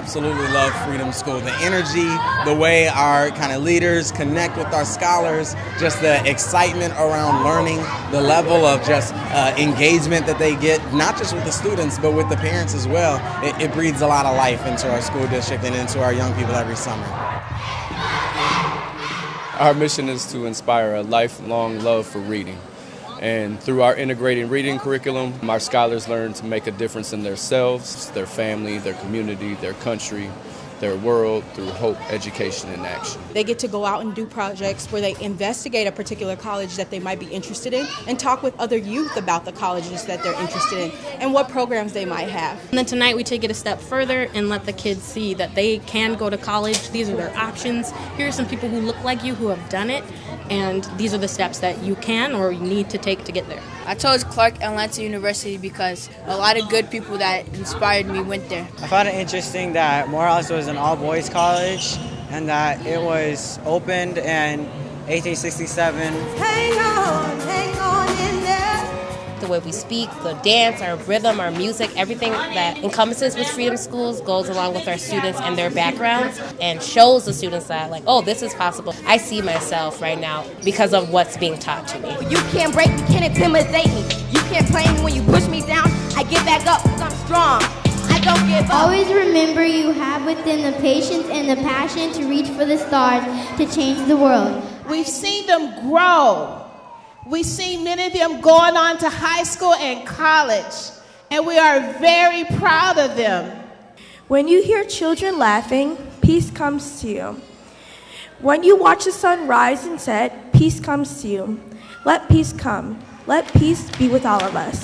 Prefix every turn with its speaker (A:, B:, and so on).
A: absolutely love Freedom School. The energy, the way our kind of leaders connect with our scholars, just the excitement around learning, the level of just uh, engagement that they get, not just with the students, but with the parents as well. It, it breathes a lot of life into our school district and into our young people every summer.
B: Our mission is to inspire a lifelong love for reading. And through our integrating reading curriculum, our scholars learn to make a difference in themselves, their family, their community, their country, their world through hope, education, and action.
C: They get to go out and do projects where they investigate a particular college that they might be interested in and talk with other youth about the colleges that they're interested in and what programs they might have.
D: And then tonight we take it a step further and let the kids see that they can go to college. These are their options. Here are some people who look like you who have done it, and these are the steps that you can or you need to take to get there.
E: I chose Clark Atlanta University because a lot of good people that inspired me went there.
F: I found it interesting that Morehouse was an all boys college and that it was opened in 1867.
G: Way we speak, the dance, our rhythm, our music, everything that encompasses with Freedom Schools goes along with our students and their backgrounds and shows the students that, like, oh, this is possible. I see myself right now because of what's being taught to me.
H: You can't break me, can't intimidate me. You can't play me when you push me down. I get back up because I'm strong. I don't give up.
I: Always remember you have within the patience and the passion to reach for the stars to change the world.
J: We've seen them grow. We've seen many of them going on to high school and college, and we are very proud of them.
K: When you hear children laughing, peace comes to you. When you watch the sun rise and set, peace comes to you. Let peace come. Let peace be with all of us.